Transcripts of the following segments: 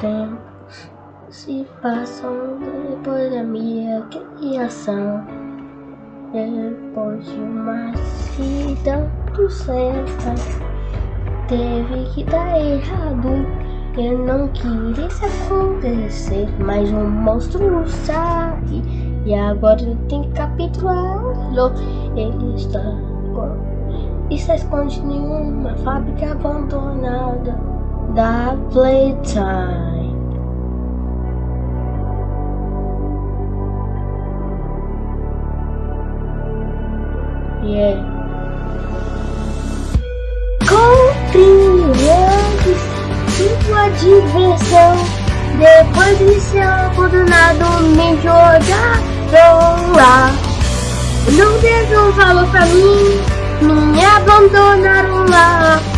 tempos se passam depois da minha criação. Depois de uma vida do certa, teve que dar errado. Eu não queria isso acontecer, mas um monstro sai e agora tem que capturá-lo. Ele está, está escondido em uma fábrica abandonada da playtime. Yeah. Compreende sua diversão. Depois de ser abandonado, me jogaram lá. Não deram valor pra mim, me abandonaram lá.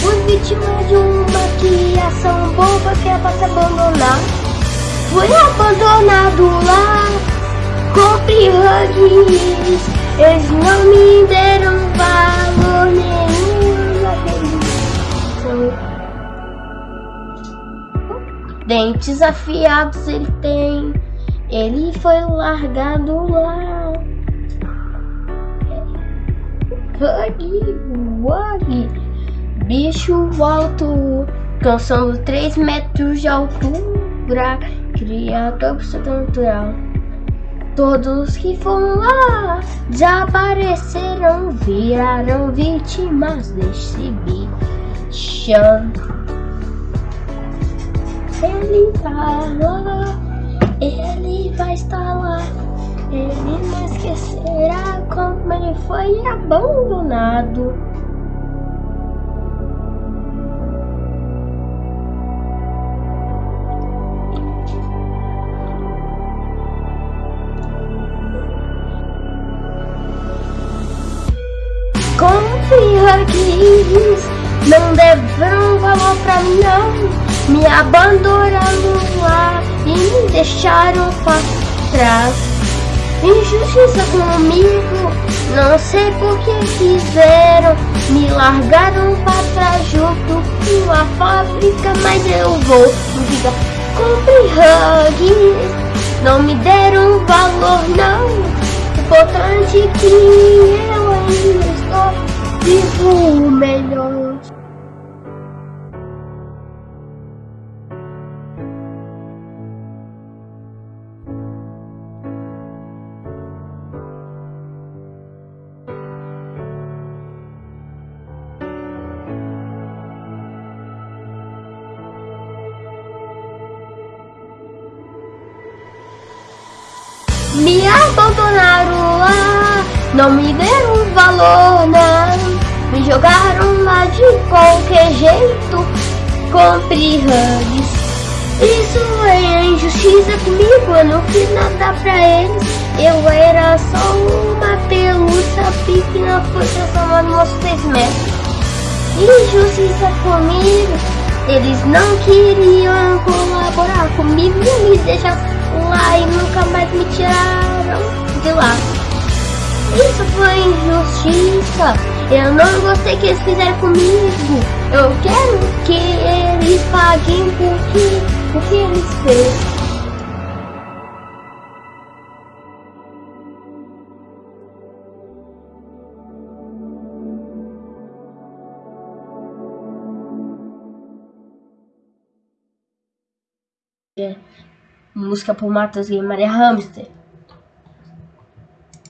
Fui vítima de uma criação boba que é pra se abandonar. Fui abandonado lá, compre hugs. Eles não me deram valor nenhum Dentes afiados ele tem, ele foi largado lá. Hug, hug bicho alto, cansando 3 metros de altura, criador sobrenatural. Todos que foram lá desapareceram, viraram vítimas desse bichão. Ele tá lá, ele vai estar lá. Ele não esquecerá como ele foi abandonado. Confia não deram valor pra mim. Não Me abandonaram lá e me deixaram pra trás Injustiça comigo, não sei por que fizeram Me largaram pra trás junto com a fábrica Mas eu vou, diga, compre hugs Não me deram valor não. Importante é que eu ainda vivo o melhor. Me abandonaram lá, não me deram valor, não. Me jogaram lá de qualquer jeito, compre hugs. Isso é injustiça comigo, eu não fiz nada pra eles. Eu era só uma pelúcia pequena, foi transformada nos seis metros. Injustiça comigo, eles não queriam colaborar comigo, me deixaram lá e nunca mais me tiraram de lá. Isso foi injustiça. Eu não gostei que eles fizeram comigo. Eu quero que eles paguem por que, o que eles fez. Música por Matheus Guimarães Hamster.